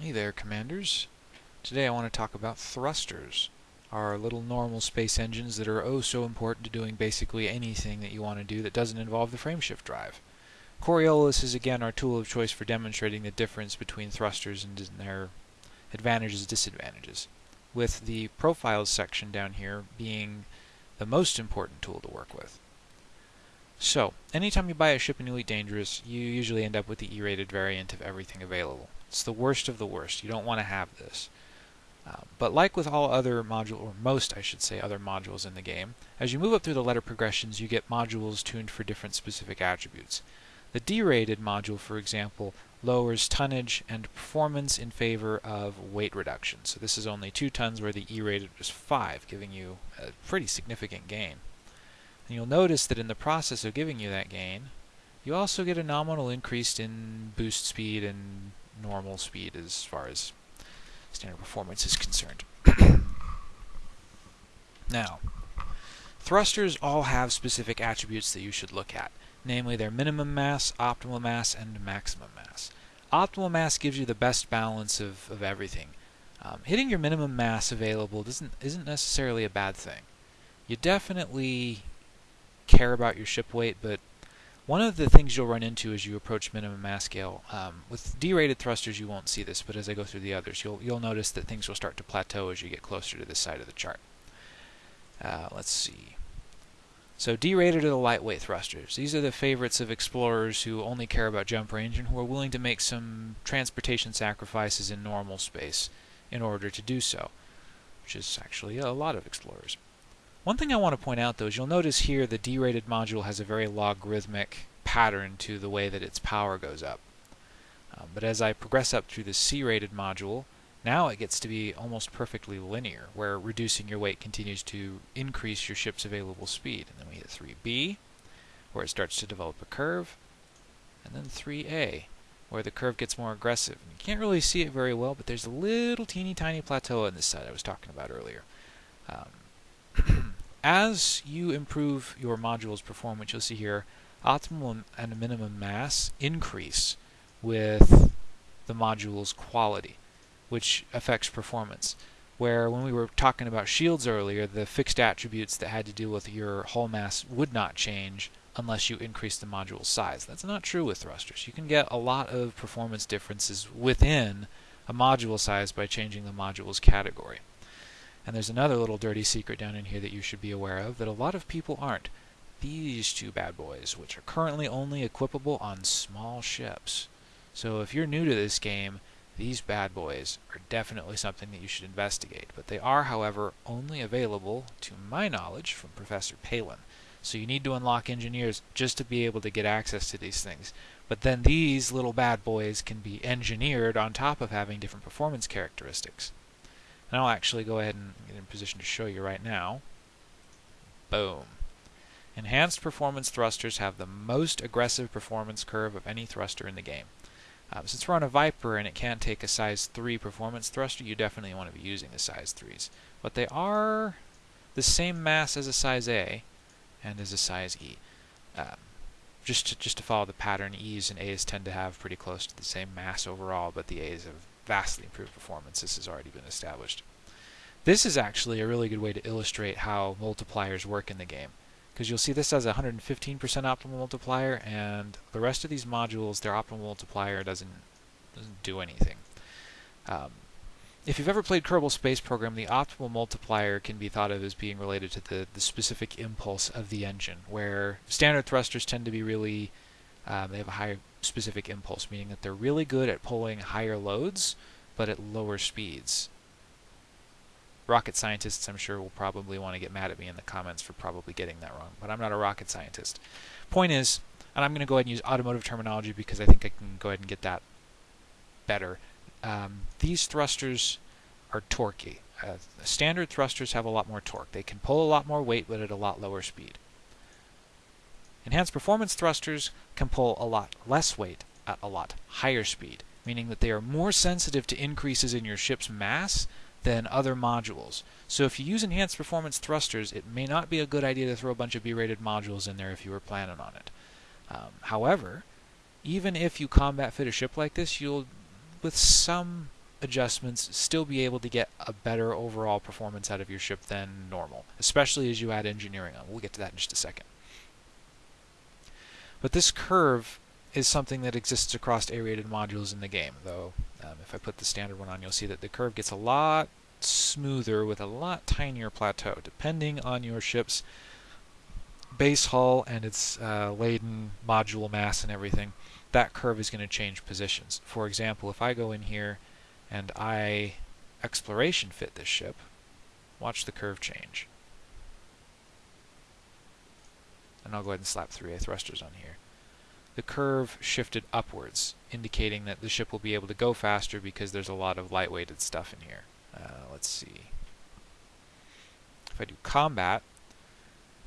Hey there, Commanders. Today I want to talk about thrusters, our little normal space engines that are oh so important to doing basically anything that you want to do that doesn't involve the frameshift drive. Coriolis is again our tool of choice for demonstrating the difference between thrusters and their advantages and disadvantages, with the profiles section down here being the most important tool to work with. So, anytime you buy a ship in Elite Dangerous, you usually end up with the E-rated variant of everything available. It's the worst of the worst. You don't want to have this. Uh, but like with all other modules, or most I should say, other modules in the game, as you move up through the letter progressions, you get modules tuned for different specific attributes. The D-rated module, for example, lowers tonnage and performance in favor of weight reduction. So this is only 2 tons where the E-rated was 5, giving you a pretty significant gain. And you'll notice that in the process of giving you that gain, you also get a nominal increase in boost speed and normal speed as far as standard performance is concerned. now, thrusters all have specific attributes that you should look at, namely their minimum mass, optimal mass, and maximum mass. Optimal mass gives you the best balance of, of everything. Um, hitting your minimum mass available doesn't isn't necessarily a bad thing. You definitely care about your ship weight, but one of the things you'll run into as you approach minimum mass scale, um, with D-rated thrusters you won't see this, but as I go through the others, you'll, you'll notice that things will start to plateau as you get closer to this side of the chart. Uh, let's see. So D-rated are the lightweight thrusters. These are the favorites of explorers who only care about jump range and who are willing to make some transportation sacrifices in normal space in order to do so, which is actually a lot of explorers. One thing I want to point out though is you'll notice here the D-rated module has a very logarithmic pattern to the way that its power goes up. Um, but as I progress up through the C-rated module, now it gets to be almost perfectly linear, where reducing your weight continues to increase your ship's available speed. And then we hit 3B, where it starts to develop a curve, and then 3A, where the curve gets more aggressive. And you can't really see it very well, but there's a little teeny tiny plateau on this side I was talking about earlier. Um, as you improve your module's performance, you'll see here optimal and minimum mass increase with the module's quality, which affects performance. Where when we were talking about shields earlier, the fixed attributes that had to do with your hull mass would not change unless you increase the module size. That's not true with thrusters. You can get a lot of performance differences within a module size by changing the module's category. And there's another little dirty secret down in here that you should be aware of that a lot of people aren't. These two bad boys, which are currently only equipable on small ships. So if you're new to this game, these bad boys are definitely something that you should investigate. But they are, however, only available, to my knowledge, from Professor Palin. So you need to unlock engineers just to be able to get access to these things. But then these little bad boys can be engineered on top of having different performance characteristics. And I'll actually go ahead and get in position to show you right now. Boom. Enhanced performance thrusters have the most aggressive performance curve of any thruster in the game. Uh, since we're on a Viper and it can't take a size 3 performance thruster, you definitely want to be using the size 3s. But they are the same mass as a size A and as a size E. Um, just to, just to follow the pattern, E's and A's tend to have pretty close to the same mass overall, but the A's have vastly improved performance. This has already been established. This is actually a really good way to illustrate how multipliers work in the game. Because you'll see this has a 115% optimal multiplier, and the rest of these modules, their optimal multiplier doesn't, doesn't do anything. Um, if you've ever played Kerbal Space Program, the optimal multiplier can be thought of as being related to the, the specific impulse of the engine, where standard thrusters tend to be really, um, they have a high specific impulse, meaning that they're really good at pulling higher loads, but at lower speeds. Rocket scientists, I'm sure, will probably want to get mad at me in the comments for probably getting that wrong, but I'm not a rocket scientist. Point is, and I'm going to go ahead and use automotive terminology because I think I can go ahead and get that better. Um, these thrusters are torquey. Uh, standard thrusters have a lot more torque. They can pull a lot more weight, but at a lot lower speed. Enhanced performance thrusters can pull a lot less weight at a lot higher speed, meaning that they are more sensitive to increases in your ship's mass than other modules. So if you use enhanced performance thrusters, it may not be a good idea to throw a bunch of B-rated modules in there if you were planning on it. Um, however, even if you combat fit a ship like this, you'll, with some adjustments, still be able to get a better overall performance out of your ship than normal, especially as you add engineering on. We'll get to that in just a second. But this curve is something that exists across A-rated modules in the game, though um, if I put the standard one on, you'll see that the curve gets a lot smoother with a lot tinier plateau, depending on your ship's base hull and its uh, laden module mass and everything. That curve is going to change positions. For example, if I go in here and I exploration fit this ship, watch the curve change. And I'll go ahead and slap 3A thrusters on here the curve shifted upwards, indicating that the ship will be able to go faster because there's a lot of lightweighted stuff in here. Uh, let's see. If I do combat,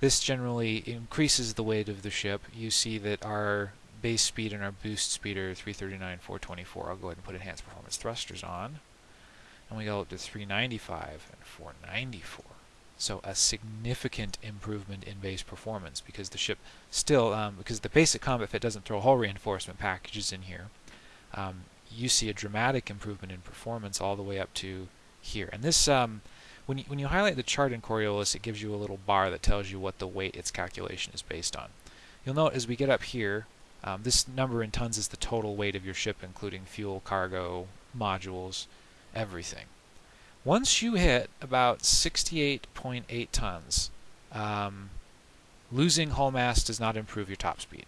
this generally increases the weight of the ship. You see that our base speed and our boost speed are 339, 424. I'll go ahead and put enhanced performance thrusters on. And we go up to 395 and 494. So a significant improvement in base performance because the ship still, um, because the basic combat fit doesn't throw hull reinforcement packages in here, um, you see a dramatic improvement in performance all the way up to here. And this, um, when, you, when you highlight the chart in Coriolis, it gives you a little bar that tells you what the weight its calculation is based on. You'll note as we get up here, um, this number in tons is the total weight of your ship, including fuel, cargo, modules, everything. Once you hit about 68.8 tons, um, losing hull mass does not improve your top speed.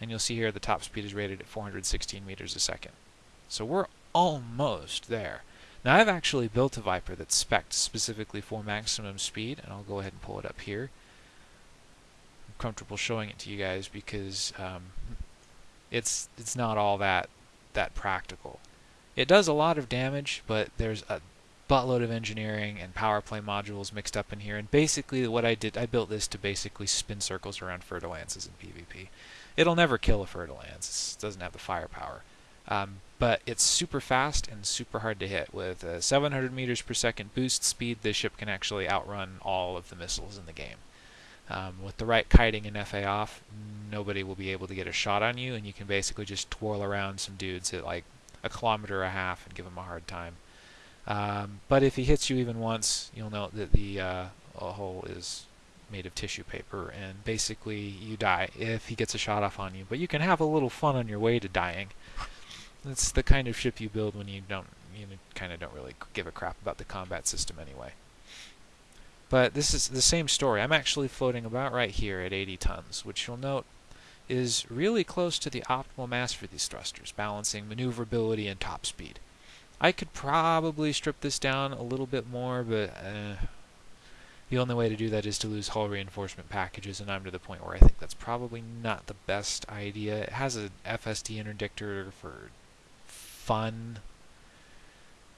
And you'll see here the top speed is rated at 416 meters a second. So we're almost there. Now I've actually built a Viper that's spec'd specifically for maximum speed, and I'll go ahead and pull it up here. I'm comfortable showing it to you guys because um, it's it's not all that that practical. It does a lot of damage, but there's a buttload of engineering and power play modules mixed up in here. And basically what I did, I built this to basically spin circles around Fer-de-Lances in PvP. It'll never kill a Fer-de-Lance. It doesn't have the firepower. Um, but it's super fast and super hard to hit. With a 700 meters per second boost speed, this ship can actually outrun all of the missiles in the game. Um, with the right kiting and FA off, nobody will be able to get a shot on you, and you can basically just twirl around some dudes at like a kilometer and a half and give them a hard time. Um, but if he hits you even once, you'll note that the uh, hole is made of tissue paper, and basically you die if he gets a shot off on you. But you can have a little fun on your way to dying. It's the kind of ship you build when you don't, you kind of don't really give a crap about the combat system anyway. But this is the same story. I'm actually floating about right here at 80 tons, which you'll note is really close to the optimal mass for these thrusters, balancing maneuverability and top speed. I could probably strip this down a little bit more, but uh, the only way to do that is to lose hull reinforcement packages, and I'm to the point where I think that's probably not the best idea. It has an FSD interdictor for fun,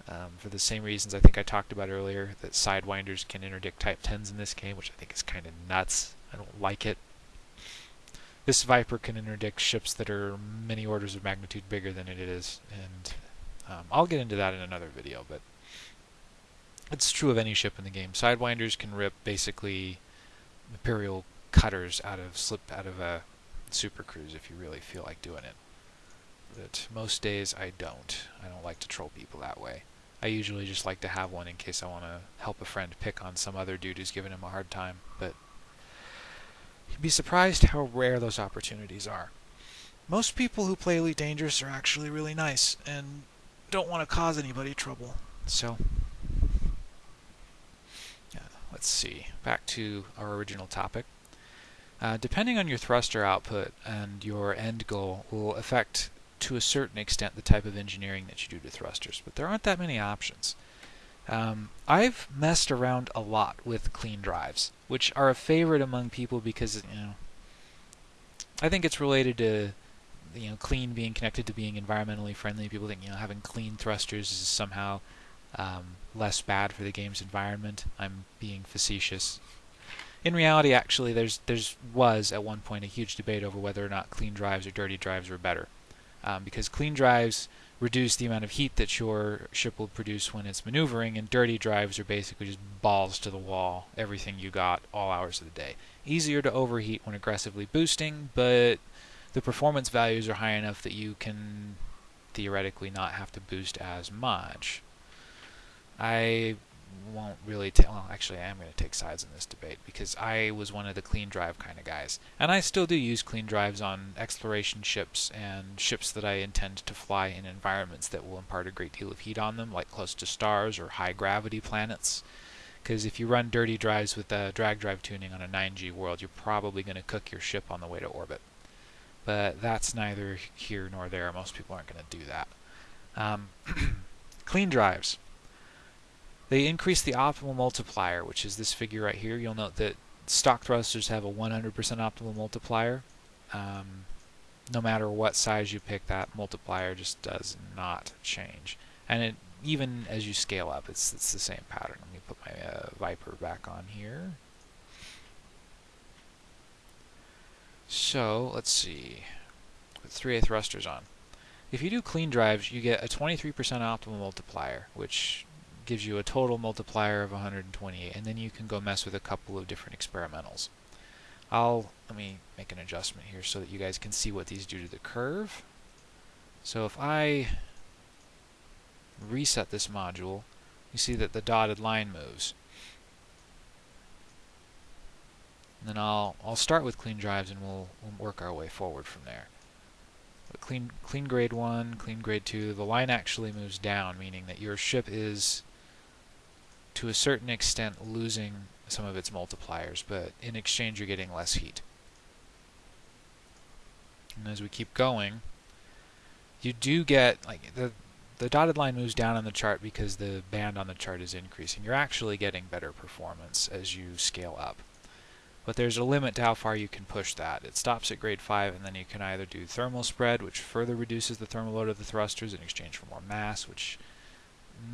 um, for the same reasons I think I talked about earlier, that Sidewinders can interdict Type 10s in this game, which I think is kind of nuts. I don't like it. This Viper can interdict ships that are many orders of magnitude bigger than it is, and um, I'll get into that in another video, but it's true of any ship in the game. Sidewinders can rip basically Imperial cutters out of slip out of a Super Cruise if you really feel like doing it. But most days I don't. I don't like to troll people that way. I usually just like to have one in case I want to help a friend pick on some other dude who's giving him a hard time. But you'd be surprised how rare those opportunities are. Most people who play Elite Dangerous are actually really nice, and don't want to cause anybody trouble. So, yeah, let's see. Back to our original topic. Uh, depending on your thruster output and your end goal will affect to a certain extent the type of engineering that you do to thrusters, but there aren't that many options. Um, I've messed around a lot with clean drives, which are a favorite among people because, you know, I think it's related to you know clean being connected to being environmentally friendly. People think you know having clean thrusters is somehow um, less bad for the game's environment. I'm being facetious. In reality, actually, there's there's was at one point a huge debate over whether or not clean drives or dirty drives were better, um, because clean drives reduce the amount of heat that your ship will produce when it's maneuvering, and dirty drives are basically just balls to the wall, everything you got, all hours of the day. Easier to overheat when aggressively boosting, but the performance values are high enough that you can theoretically not have to boost as much. I won't really take, well, actually, I am going to take sides in this debate because I was one of the clean drive kind of guys. And I still do use clean drives on exploration ships and ships that I intend to fly in environments that will impart a great deal of heat on them, like close to stars or high gravity planets. Because if you run dirty drives with the drag drive tuning on a 9G world, you're probably going to cook your ship on the way to orbit. But that's neither here nor there. Most people aren't going to do that. Um, clean drives. They increase the optimal multiplier, which is this figure right here. You'll note that stock thrusters have a 100% optimal multiplier. Um, no matter what size you pick, that multiplier just does not change. And it, even as you scale up, it's, it's the same pattern. Let me put my uh, Viper back on here. So, let's see. With 3A thrusters on. If you do clean drives, you get a 23% optimal multiplier, which gives you a total multiplier of 128, and then you can go mess with a couple of different experimentals. I'll, let me make an adjustment here so that you guys can see what these do to the curve. So if I reset this module, you see that the dotted line moves. And then I'll, I'll start with clean drives and we'll, we'll work our way forward from there. But clean, clean grade 1, clean grade 2, the line actually moves down, meaning that your ship is to a certain extent losing some of its multipliers, but in exchange you're getting less heat. And as we keep going, you do get, like, the, the dotted line moves down on the chart because the band on the chart is increasing. You're actually getting better performance as you scale up. But there's a limit to how far you can push that. It stops at grade 5, and then you can either do thermal spread, which further reduces the thermal load of the thrusters in exchange for more mass, which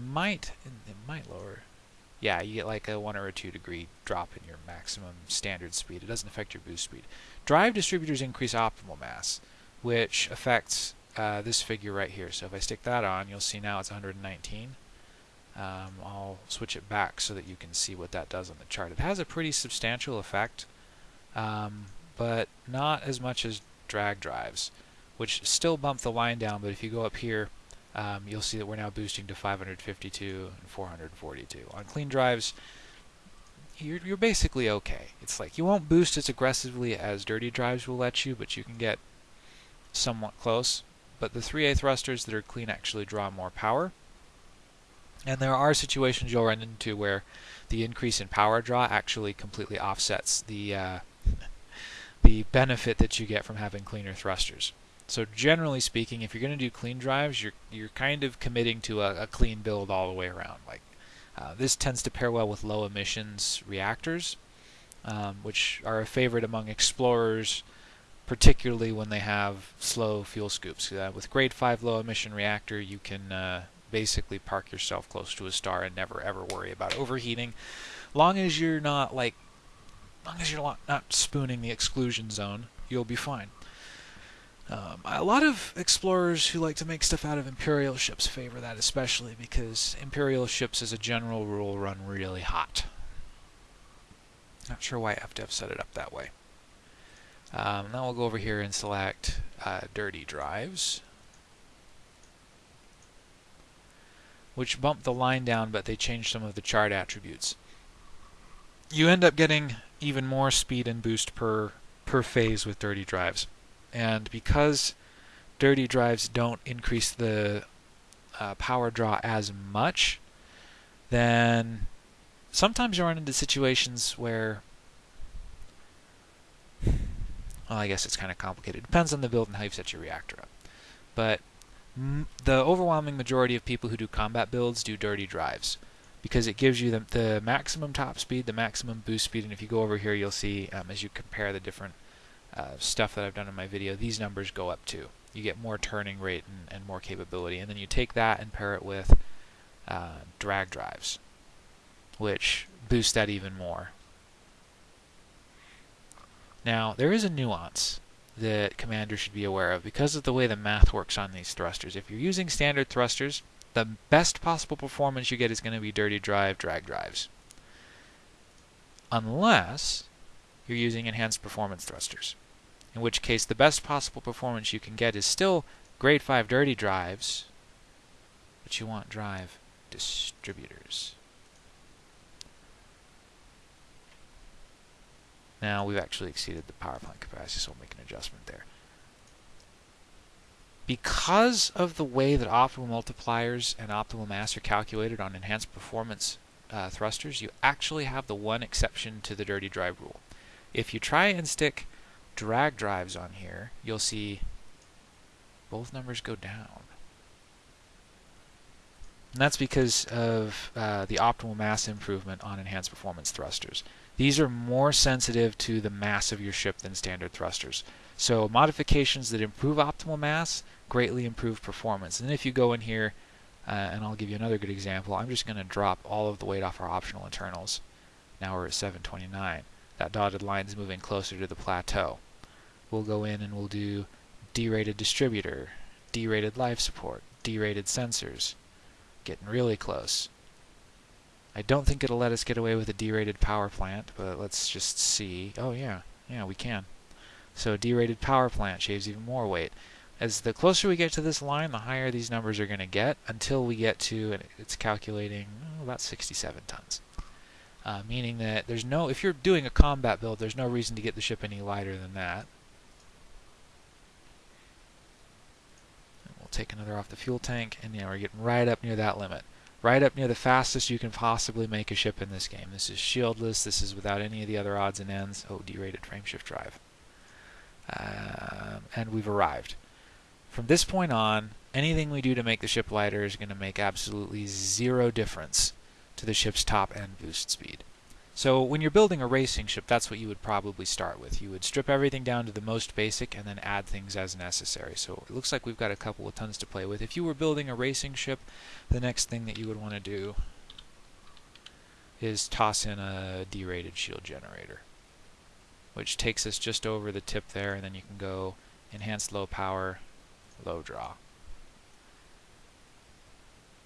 might, it might lower yeah, you get like a 1 or a 2 degree drop in your maximum standard speed. It doesn't affect your boost speed. Drive distributors increase optimal mass, which affects uh, this figure right here. So if I stick that on, you'll see now it's 119. Um, I'll switch it back so that you can see what that does on the chart. It has a pretty substantial effect, um, but not as much as drag drives, which still bump the line down, but if you go up here, um, you'll see that we're now boosting to 552 and 442. On clean drives, you're, you're basically okay. It's like you won't boost as aggressively as dirty drives will let you, but you can get somewhat close. But the 3A thrusters that are clean actually draw more power. And there are situations you'll run into where the increase in power draw actually completely offsets the uh, the benefit that you get from having cleaner thrusters. So generally speaking, if you're going to do clean drives, you're you're kind of committing to a, a clean build all the way around. Like uh, this tends to pair well with low emissions reactors, um, which are a favorite among explorers, particularly when they have slow fuel scoops. Uh, with grade 5 low emission reactor, you can uh, basically park yourself close to a star and never ever worry about overheating, long as you're not like, long as you're not spooning the exclusion zone, you'll be fine. Um, a lot of explorers who like to make stuff out of Imperial ships favor that especially because Imperial ships as a general rule run really hot. Not sure why FDev set it up that way. Um, now we'll go over here and select uh, dirty drives. Which bump the line down, but they change some of the chart attributes. You end up getting even more speed and boost per, per phase with dirty drives. And because dirty drives don't increase the uh, power draw as much, then sometimes you run into situations where well, I guess it's kind of complicated. Depends on the build and how you set your reactor up. But the overwhelming majority of people who do combat builds do dirty drives because it gives you the, the maximum top speed, the maximum boost speed, and if you go over here, you'll see um, as you compare the different uh, stuff that I've done in my video, these numbers go up too. You get more turning rate and, and more capability. And then you take that and pair it with uh, drag drives, which boost that even more. Now, there is a nuance that commanders should be aware of because of the way the math works on these thrusters. If you're using standard thrusters, the best possible performance you get is going to be dirty drive drag drives. Unless you're using enhanced performance thrusters in which case the best possible performance you can get is still grade 5 dirty drives, but you want drive distributors. Now we've actually exceeded the power plant capacity, so we'll make an adjustment there. Because of the way that optimal multipliers and optimal mass are calculated on enhanced performance uh, thrusters, you actually have the one exception to the dirty drive rule. If you try and stick drag drives on here, you'll see both numbers go down. And that's because of uh, the optimal mass improvement on enhanced performance thrusters. These are more sensitive to the mass of your ship than standard thrusters. So modifications that improve optimal mass greatly improve performance. And if you go in here, uh, and I'll give you another good example, I'm just going to drop all of the weight off our optional internals. Now we're at 729. That dotted line is moving closer to the plateau. We'll go in and we'll do derated distributor, derated life support, derated sensors. Getting really close. I don't think it'll let us get away with a derated power plant, but let's just see. Oh yeah, yeah, we can. So derated power plant shaves even more weight. As the closer we get to this line, the higher these numbers are going to get until we get to, and it's calculating oh, about 67 tons. Uh, meaning that there's no, if you're doing a combat build, there's no reason to get the ship any lighter than that. And we'll take another off the fuel tank, and yeah, we're getting right up near that limit right up near the fastest you can possibly make a ship in this game. This is shieldless, this is without any of the other odds and ends. Oh, derated frameshift drive. Um, and we've arrived. From this point on, anything we do to make the ship lighter is going to make absolutely zero difference to the ship's top end boost speed. So when you're building a racing ship, that's what you would probably start with. You would strip everything down to the most basic and then add things as necessary. So it looks like we've got a couple of tons to play with. If you were building a racing ship, the next thing that you would want to do is toss in a derated shield generator, which takes us just over the tip there, and then you can go enhanced low power, low draw.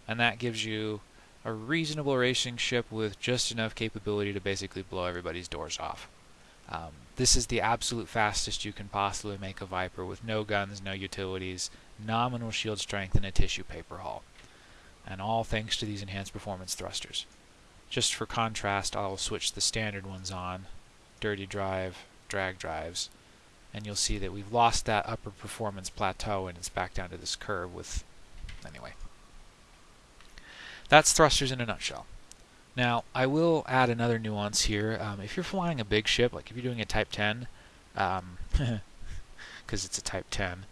And that gives you a reasonable racing ship with just enough capability to basically blow everybody's doors off. Um, this is the absolute fastest you can possibly make a Viper with no guns, no utilities, nominal shield strength, and a tissue paper hull. And all thanks to these enhanced performance thrusters. Just for contrast, I'll switch the standard ones on, dirty drive, drag drives, and you'll see that we've lost that upper performance plateau and it's back down to this curve with, anyway. That's thrusters in a nutshell. Now, I will add another nuance here. Um, if you're flying a big ship, like if you're doing a Type 10, because um, it's a Type 10,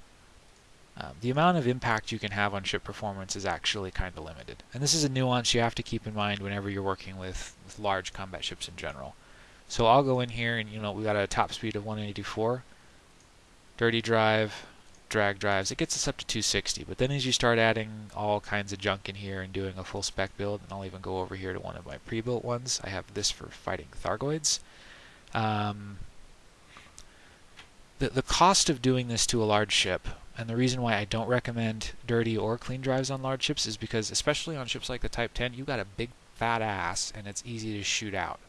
um, the amount of impact you can have on ship performance is actually kind of limited. And this is a nuance you have to keep in mind whenever you're working with, with large combat ships in general. So I'll go in here and, you know, we got a top speed of 184, dirty drive, drag drives, it gets us up to 260. But then as you start adding all kinds of junk in here and doing a full spec build, and I'll even go over here to one of my pre-built ones. I have this for fighting Thargoids. Um, the, the cost of doing this to a large ship, and the reason why I don't recommend dirty or clean drives on large ships is because, especially on ships like the Type 10, you've got a big fat ass and it's easy to shoot out.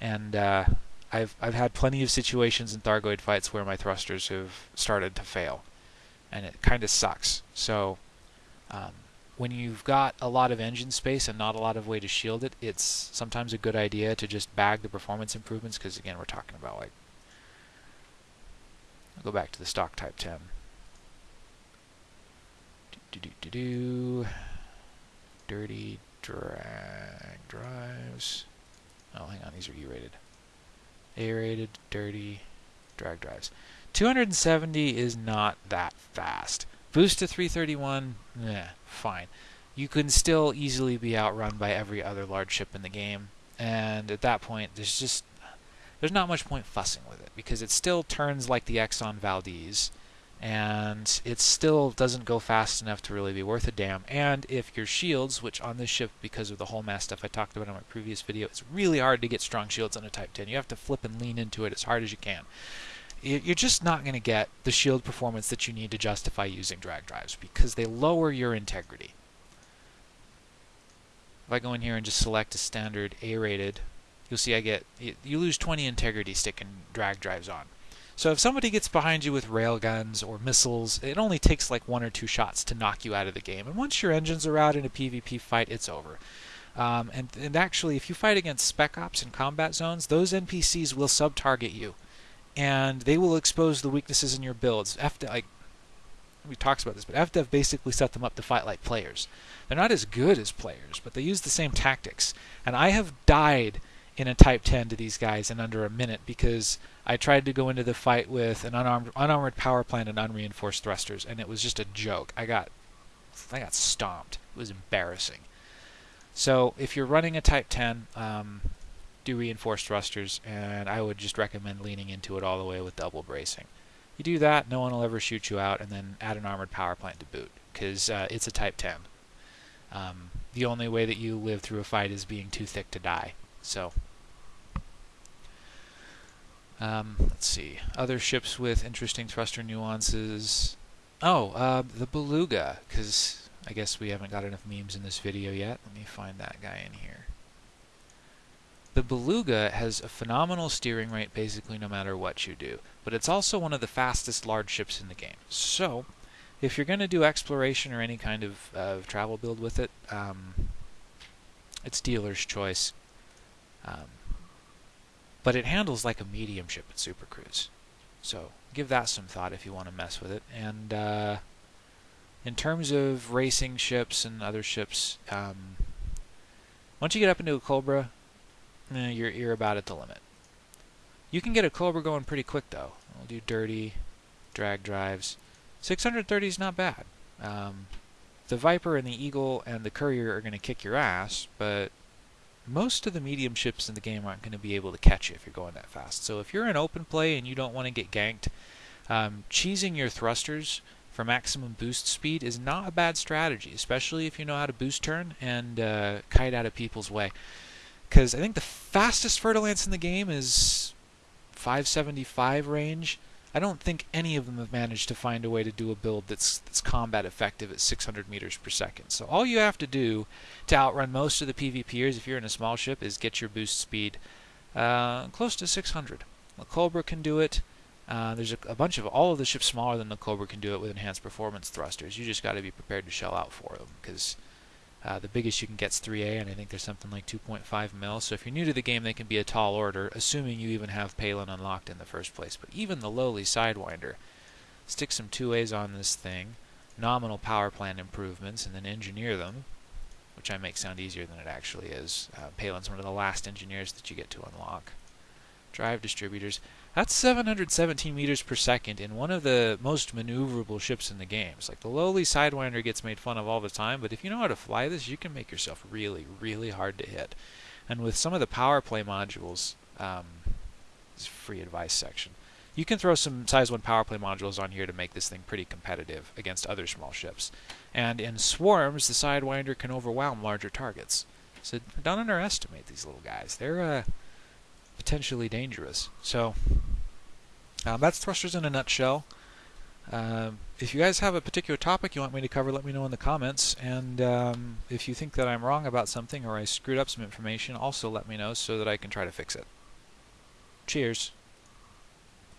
And uh, I've I've had plenty of situations in Thargoid fights where my thrusters have started to fail and it kind of sucks. So um, when you've got a lot of engine space and not a lot of way to shield it, it's sometimes a good idea to just bag the performance improvements because again we're talking about like I'll go back to the stock Type 10. Do do do do. Dirty drag drives. Oh, hang on, these are E-rated. A-rated, dirty drag drives. 270 is not that fast. Boost to 331, eh, fine. You can still easily be outrun by every other large ship in the game, and at that point, there's just there's not much point fussing with it because it still turns like the Exxon Valdez, and it still doesn't go fast enough to really be worth a damn. And if your shields, which on this ship, because of the whole mass stuff I talked about in my previous video, it's really hard to get strong shields on a Type 10. You have to flip and lean into it as hard as you can you're just not going to get the shield performance that you need to justify using drag drives because they lower your integrity. If I go in here and just select a standard A-rated, you'll see I get, you lose 20 integrity sticking drag drives on. So if somebody gets behind you with railguns or missiles, it only takes like one or two shots to knock you out of the game. And once your engines are out in a PvP fight, it's over. Um, and, and actually, if you fight against spec ops in combat zones, those NPCs will sub-target you, and they will expose the weaknesses in your builds. FDev, like we talks about this, but FDev basically set them up to fight like players. They're not as good as players, but they use the same tactics. And I have died in a Type 10 to these guys in under a minute because I tried to go into the fight with an unarmed, unarmored power plant and unreinforced thrusters, and it was just a joke. I got, I got stomped. It was embarrassing. So if you're running a Type 10, um, do reinforced thrusters, and I would just recommend leaning into it all the way with double bracing. You do that, no one will ever shoot you out, and then add an armored power plant to boot, because uh, it's a Type 10. Um, the only way that you live through a fight is being too thick to die. So, um, let's see. Other ships with interesting thruster nuances. Oh, uh, the Beluga, because I guess we haven't got enough memes in this video yet. Let me find that guy in here. The Beluga has a phenomenal steering rate basically no matter what you do, but it's also one of the fastest large ships in the game. So, if you're going to do exploration or any kind of uh, travel build with it, um, it's dealer's choice. Um, but it handles like a medium ship at Super Cruise. So give that some thought if you want to mess with it. And uh, in terms of racing ships and other ships, um, once you get up into a Cobra, eh, you're, you're about at the limit. You can get a Cobra going pretty quick though. We'll do dirty, drag drives. 630 is not bad. Um, the Viper and the Eagle and the Courier are going to kick your ass, but most of the medium ships in the game aren't going to be able to catch you if you're going that fast. So if you're in open play and you don't want to get ganked, um, cheesing your thrusters for maximum boost speed is not a bad strategy, especially if you know how to boost turn and uh, kite out of people's way. Because I think the fastest Fer-de-Lance in the game is 575 range, I don't think any of them have managed to find a way to do a build that's, that's combat effective at 600 meters per second. So all you have to do to outrun most of the PvPers if you're in a small ship is get your boost speed uh, close to 600. The Cobra can do it. Uh, there's a, a, bunch of all of the ships smaller than the Cobra can do it with enhanced performance thrusters. You just got to be prepared to shell out for them because uh, the biggest you can get is 3A, and I think there's something like 2.5 mil. So if you're new to the game, they can be a tall order, assuming you even have Palin unlocked in the first place. But even the lowly Sidewinder, stick some 2As on this thing, nominal power plant improvements, and then engineer them, which I make sound easier than it actually is. Uh, Palin's one of the last engineers that you get to unlock. Drive distributors. That's 717 meters per second in one of the most maneuverable ships in the games. Like the lowly Sidewinder gets made fun of all the time, but if you know how to fly this, you can make yourself really, really hard to hit. And with some of the power play modules, um, free advice section, you can throw some size 1 power play modules on here to make this thing pretty competitive against other small ships. And in swarms, the Sidewinder can overwhelm larger targets. So don't underestimate these little guys. They're uh, potentially dangerous. So um, that's thrusters in a nutshell. Um, if you guys have a particular topic you want me to cover, let me know in the comments. And um, if you think that I'm wrong about something or I screwed up some information, also let me know so that I can try to fix it. Cheers.